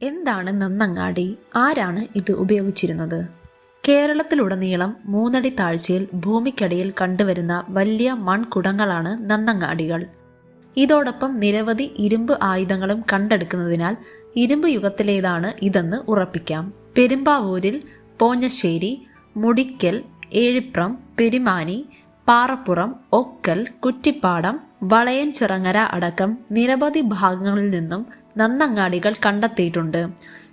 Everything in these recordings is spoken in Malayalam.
എന്താണ് നന്നങ്ങാടി? ആരാണ് ഇത് ഉപയോഗിച്ചിരുന്നത്? കേരളത്തിലുടനീളം മൂന്നടി താഴ്ചയിൽ ഭൂമിക്കടിയിൽ കണ്ടുവരുന്ന വലിയ മൺകുടങ്ങളാണ് നന്നങ്ങാടികൾ. ഇതോടൊപ്പം നിരവധി ഇരുമ്പ് ആയുധങ്ങളും കണ്ടെടുക്കുന്നതിനാൽ ഇരുമ്പ് യുഗത്തിലേതാണ് ഇതെന്ന് ഉറപ്പിക്കാം. പെരുമ്പാവൂരിൽ പോഞ്ഞശ്ശേരി മുടിക്കൽ ഏഴിപ്രം പെരുമാനി പാറപ്പുറം ഒക്കൽ കുറ്റിപ്പാടം വളയൻ ചിറങ്ങര അടക്കം നിരവധി ഭാഗങ്ങളിൽ നിന്നും നന്നങ്ങാടികൾ കണ്ടെത്തിയിട്ടുണ്ട്.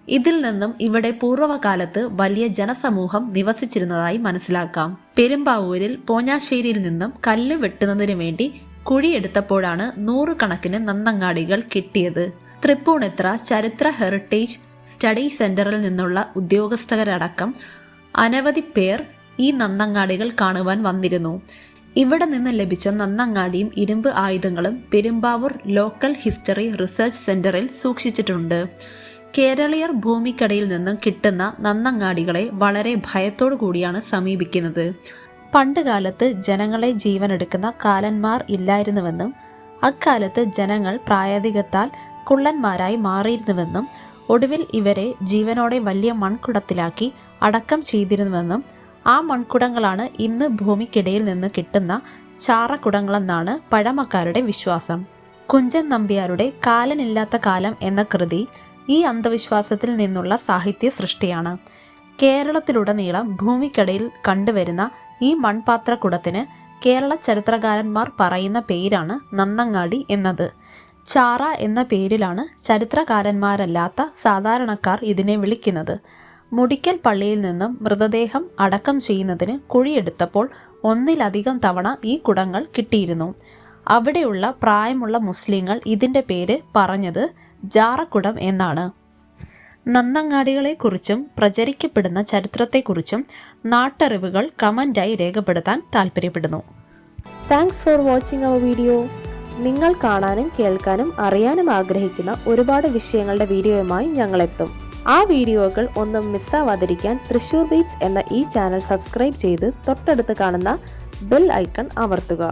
ഇതിൽ നിന്നും ഇവിടെ പൂർവകാലത്ത് വലിയ ജനസമൂഹം നിവസിച്ചിരുന്നതായി മനസ്സിലാക്കാം. പെരുമ്പാവൂരിൽ പോഞ്ഞാശ്ശേരിയിൽ നിന്നും കല്ല് വെട്ടുന്നതിനു വേണ്ടി കുഴിയെടുത്തപ്പോഴാണ് നൂറുകണക്കിന് നന്നങ്ങാടികൾ കിട്ടിയത്. തൃപ്പൂണിത്ര ചരിത്ര ഹെറിറ്റേജ് സ്റ്റഡി സെന്ററിൽ നിന്നുള്ള ഉദ്യോഗസ്ഥരടക്കം അനവധി പേർ ഈ നന്നങ്ങാടികൾ കാണുവാൻ വന്നിരുന്നു. ഇവിടെ നിന്ന് ലഭിച്ച നന്നങ്ങാടിയും ഇരുമ്പ് ആയുധങ്ങളും പെരുമ്പാവൂർ ലോക്കൽ ഹിസ്റ്ററി റിസർച്ച് സെന്ററിൽ സൂക്ഷിച്ചിട്ടുണ്ട്. കേരളീയർ ഭൂമിക്കടയിൽ നിന്നും കിട്ടുന്ന നന്നങ്ങാടികളെ വളരെ ഭയത്തോടു കൂടിയാണ് സമീപിക്കുന്നത്. പണ്ടുകാലത്ത് ജനങ്ങളെ ജീവനെടുക്കുന്ന കാലന്മാർ ഇല്ലായിരുന്നുവെന്നും അക്കാലത്ത് ജനങ്ങൾ പ്രായോഗികത്താൽ കുള്ളന്മാരായി മാറിയിരുന്നുവെന്നും ഒടുവിൽ ഇവരെ ജീവനോടെ വലിയ മൺകുടത്തിലാക്കി അടക്കം ചെയ്തിരുന്നുവെന്നും ആ മൺകുടങ്ങളാണ് ഇന്ന് ഭൂമിക്കിടയിൽ നിന്ന് കിട്ടുന്ന ചാറക്കുടങ്ങളെന്നാണ് പഴമക്കാരുടെ വിശ്വാസം. കുഞ്ചൻ നമ്പ്യാരുടെ കാലനില്ലാത്ത കാലം എന്ന കൃതി ഈ അന്ധവിശ്വാസത്തിൽ നിന്നുള്ള സാഹിത്യ സൃഷ്ടിയാണ്. കേരളത്തിലുടനീളം ഭൂമിക്കടയിൽ കണ്ടുവരുന്ന ഈ മൺപാത്രക്കുടത്തിന് കേരള ചരിത്രകാരന്മാർ പറയുന്ന പേരാണ് നന്നങ്ങാടി എന്നത്. ചാറ എന്ന പേരിലാണ് ചരിത്രകാരന്മാരല്ലാത്ത സാധാരണക്കാർ ഇതിനെ വിളിക്കുന്നത്. മുടിക്കൽ പള്ളിയിൽ നിന്നും മൃതദേഹം അടക്കം ചെയ്യുന്നതിന് കുഴിയെടുത്തപ്പോൾ ഒന്നിലധികം തവണ ഈ കുടങ്ങൾ കിട്ടിയിരുന്നു. അവിടെയുള്ള പ്രായമുള്ള മുസ്ലിങ്ങൾ ഇതിന്റെ പേര് പറഞ്ഞത് ജാറക്കുടം എന്നാണ്. നന്നങ്ങാടികളെക്കുറിച്ചും പ്രചരിക്കപ്പെടുന്ന ചരിത്രത്തെക്കുറിച്ചും നാട്ടറിവുകൾ കമന്റായി രേഖപ്പെടുത്താൻ താൽപ്പര്യപ്പെടുന്നു. Thanks for watching our video. നിങ്ങൾ കാണാനും കേൾക്കാനും അറിയാനും ആഗ്രഹിക്കുന്ന ഒരുപാട് വിഷയങ്ങളുടെ വീഡിയോയുമായി ഞങ്ങളെത്തും. ആ വീഡിയോകൾ ഒന്നും മിസ്സാവാതിരിക്കാൻ തൃശൂർ ബീച്ച് എന്ന ഈ ചാനൽ സബ്സ്ക്രൈബ് ചെയ്ത് തൊട്ടടുത്ത് കാണുന്ന ബെൽ ഐക്കൺ അമർത്തുക.